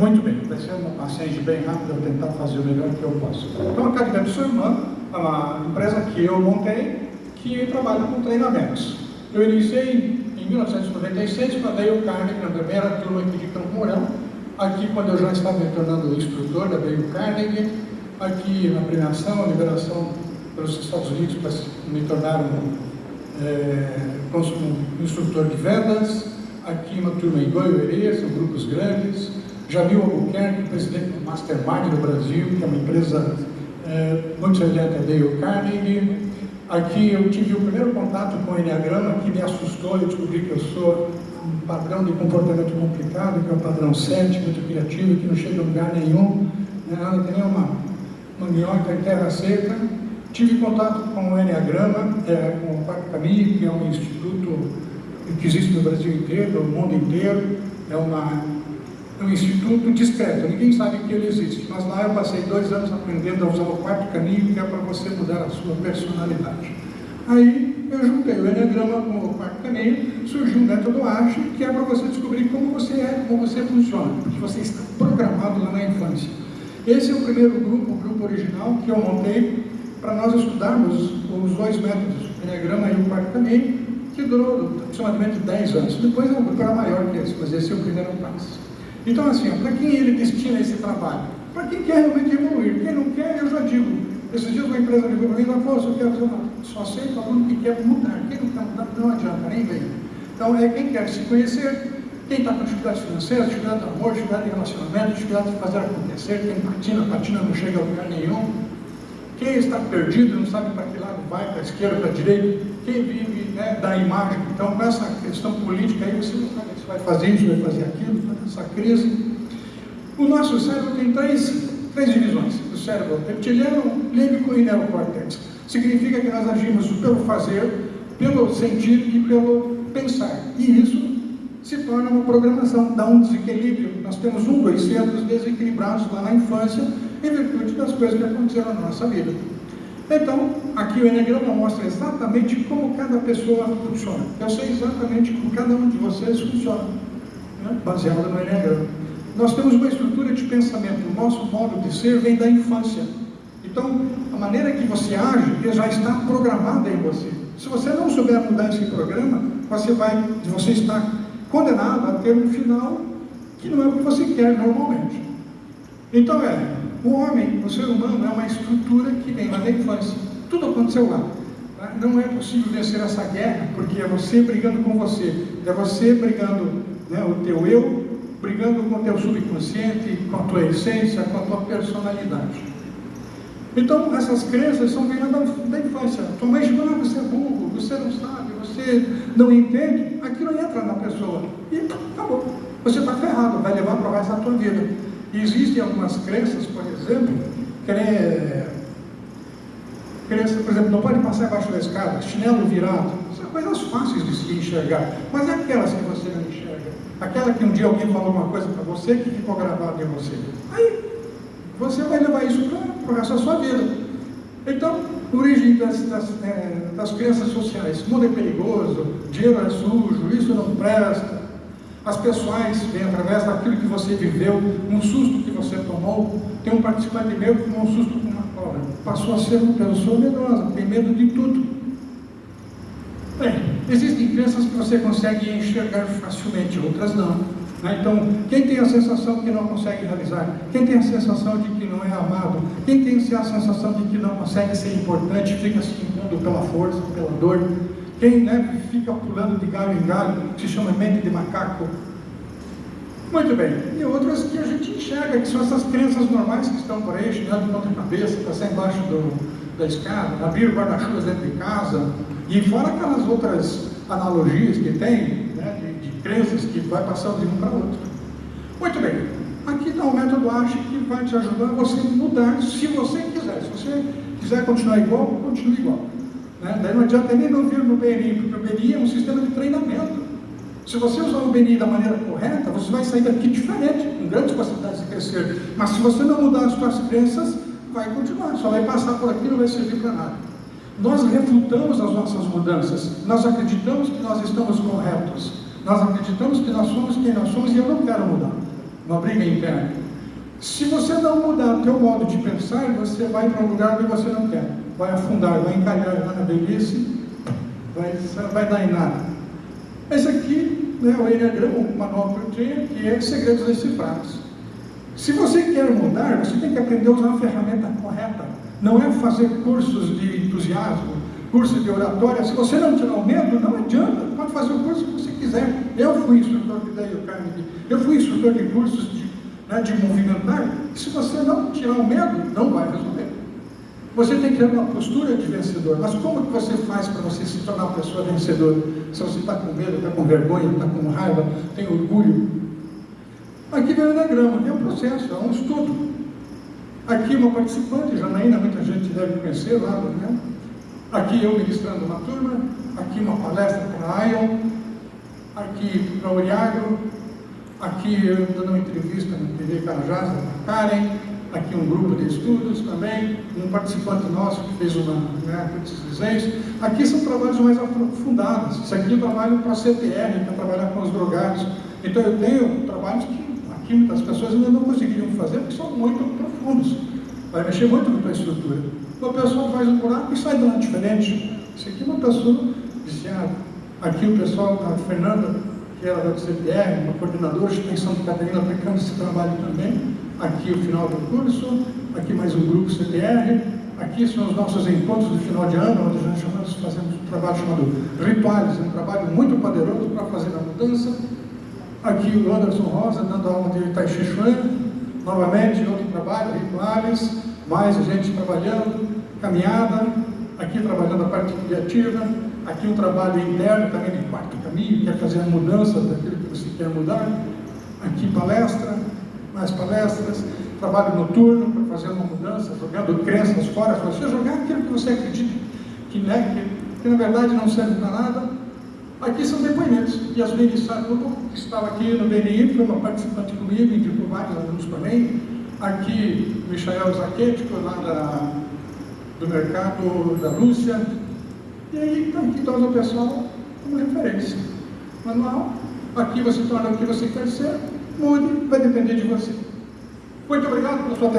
Muito bem, vai ser uma paciente bem rápida, vou tentar fazer o melhor que eu posso. Então, a Academia Irmão é uma empresa que eu montei, que trabalha com treinamentos. Eu iniciei em 1996, quando dei o Carnegie na primeira turma aqui de Campo Mourão, aqui quando eu já estava me tornando instrutor da Dale Carnegie, aqui na premiação, a liberação pelos Estados Unidos para me tornar um, é, um instrutor de vendas, aqui uma turma em Goiânia, são grupos grandes, Jamil Albuquerque, presidente do Mastermind do Brasil, que é uma empresa é, muito semelhante a Dale Carnegie. Aqui eu tive o primeiro contato com o Enneagrama, que me assustou, eu descobri que eu sou um padrão de comportamento complicado, que é um padrão 7, muito criativo, que não chega a lugar nenhum, não é tem nenhuma uma minhoca em terra seca. Tive contato com o Enneagrama, é, com o Caminho, que é um instituto que existe no Brasil inteiro, no mundo inteiro. É uma, um instituto discreto, ninguém sabe que ele existe. Mas lá eu passei dois anos aprendendo a usar o Quarto Caminho, que é para você mudar a sua personalidade. Aí eu juntei o Enneagrama com o Quarto Caminho, surgiu um método ASHE, que é para você descobrir como você é, como você funciona, porque você está programado lá na infância. Esse é o primeiro grupo, o grupo original, que eu montei para nós estudarmos os dois métodos, o Enneagrama e o Quarto Caminho, que durou aproximadamente 10 anos. Depois o grupo era maior que esse, mas esse é o primeiro passo. Então, assim, para quem ele destina esse trabalho? Para quem quer realmente evoluir. Quem não quer, eu já digo. Esses dias uma empresa ligou para mim e falou, eu quero fazer. Só aceito aluno que quer mudar. Quem não quer mudar, não adianta, nem vem. Então, é quem quer se conhecer, quem está com dificuldades financeiras, dificuldade de amor, dificuldade de relacionamento, dificuldade de fazer acontecer, quem patina, patina não chega a lugar nenhum. Quem está perdido, não sabe para que lado vai, para a esquerda, para a direita. Quem vive né, da imagem. Então, com essa questão política aí, você não sabe se vai fazer isso, vai fazer aquilo, essa crise. O nosso cérebro tem três, três divisões. O cérebro reptiliano, límbico e neocórtex. Significa que nós agimos pelo fazer, pelo sentir e pelo pensar. E isso se torna uma programação, dá um desequilíbrio. Nós temos um, dois centros desequilibrados lá na infância, em virtude das coisas que aconteceram na nossa vida. Então, aqui o Enneagrama mostra exatamente como cada pessoa funciona. Eu sei exatamente como cada um de vocês funciona, né? baseado no Enneagrama. Nós temos uma estrutura de pensamento, o nosso modo de ser vem da infância. Então, a maneira que você age já está programada em você. Se você não souber mudar esse programa, você vai, você está condenado a ter um final que não é o que você quer normalmente. Então é, o homem, o ser humano, é uma estrutura que vem lá da infância. Tudo aconteceu lá. Tá? Não é possível vencer essa guerra, porque é você brigando com você, é você brigando né, o teu eu, brigando com o teu subconsciente, com a tua essência, com a tua personalidade. Então, essas crenças são vindas da, da infância. Tua mãe você é burro, você não sabe, você não entende. Aquilo entra na pessoa. E acabou. Você está ferrado, vai levar para o resto da tua vida. Existem algumas crenças, por exemplo, crença, por exemplo, não pode passar embaixo da escada, chinelo virado. São coisas fáceis de se enxergar. Mas é aquelas que você não enxerga. Aquela que um dia alguém falou uma coisa para você que ficou gravado em você. Aí você vai levar isso para o resto da sua vida. Então, origem das, das, é, das crenças sociais. Mundo é perigoso, dinheiro é sujo, isso não presta. As pessoais vêm através daquilo que você viveu, um susto que você tomou. Tem um participante meu que tomou um susto com uma cobra. Passou a ser uma pessoa medrosa, tem medo de tudo. Bem, existem crenças que você consegue enxergar facilmente, outras não. Né? Então, quem tem a sensação que não consegue realizar, quem tem a sensação de que não é amado, quem tem a sensação de que não consegue ser importante, fica se impondo pela força, pela dor, quem né, fica pulando de galho em galho, se chama mente de macaco. Muito bem. E outras que a gente enxerga, que são essas crenças normais que estão por aí, chegando de ponta cabeça, passar embaixo do, da escada, abrir guarda-chuvas dentro de casa, e fora aquelas outras analogias que tem, né, de, de crenças que vai passando de um para outro. Muito bem, aqui está o método ASHE que vai te ajudar a você mudar, se você quiser. Se você quiser continuar igual, continue igual. Né? Daí não adianta nem não vir no BNI, porque o BNI é um sistema de treinamento. Se você usar o BNI da maneira correta, você vai sair daqui diferente, com grandes possibilidades de crescer. Mas se você não mudar as suas crenças, vai continuar, só vai passar por aqui e não vai servir para nada. Nós refutamos as nossas mudanças, nós acreditamos que nós estamos corretos, nós acreditamos que nós somos quem nós somos e eu não quero mudar. uma briga interna. Se você não mudar o teu modo de pensar, você vai para um lugar que você não quer. Vai afundar, vai encalhar lá na velhice, vai, vai dar em nada. Esse aqui né, o Enneagrama, o manual que eu tinha, que é Segredos Decifrados. Se você quer mudar, você tem que aprender a usar a ferramenta correta. Não é fazer cursos de entusiasmo, cursos de oratória. Se você não tirar o medo, não adianta. Pode fazer o curso que você quiser. Eu fui instrutor de Dale Carnegie. Eu fui instrutor de cursos de, né, de movimentar. Se você não tirar o medo, não vai resolver. Você tem que ter uma postura de vencedor. Mas como que você faz para você se tornar uma pessoa vencedora? Se você está com medo, está com vergonha, está com raiva, tem orgulho. Aqui vem o diagrama, é um processo, é um estudo. Aqui uma participante, Janaína, muita gente deve conhecer lá, né? Aqui eu ministrando uma turma, aqui uma palestra para a Ion, aqui para o Oriagro, aqui eu dando uma entrevista na TV Carajás, para Karen, aqui um grupo de estudos também, um participante nosso que fez uma né. Aqui são trabalhos mais aprofundados. Isso aqui eu trabalho para a CTR, para trabalhar com os drogados. Então eu tenho trabalhos que aqui muitas pessoas ainda não conseguiriam fazer porque são muito profundos. Vai mexer muito com a estrutura. Uma pessoa faz um buraco e sai de lá diferente. Isso aqui é uma pessoa viciada. Aqui o pessoal, a Fernanda, que era da CTR, uma coordenadora de extensão de Catarina, aplicando esse trabalho também aqui o final do curso, aqui mais um grupo CTR, aqui são os nossos encontros de final de ano, onde nós chamamos, fazemos um trabalho chamado Rituais, um trabalho muito poderoso para fazer a mudança. Aqui o Anderson Rosa dando aula de Tai Chi Chuan, novamente outro trabalho, Rituais, mais gente trabalhando, caminhada, aqui trabalhando a parte criativa, aqui um trabalho interno também de quarto caminho, que é fazer a mudança daquilo que você quer mudar, aqui palestra, mais palestras, trabalho noturno para fazer uma mudança, jogando crenças fora, para você jogar aquilo que você acredita que, né, que, que na verdade não serve para nada. Aqui são depoimentos. Yasmin Sarubo, que estava aqui no BNI, foi uma participante comigo, indicou vários alunos também. Aqui, Michael Zaquetico, lá da, do mercado da Rússia. E aí, então, aqui torna o pessoal como referência. Manual, aqui você torna o que você quer ser, mude, vai depender de você. Muito obrigado pela sua atenção.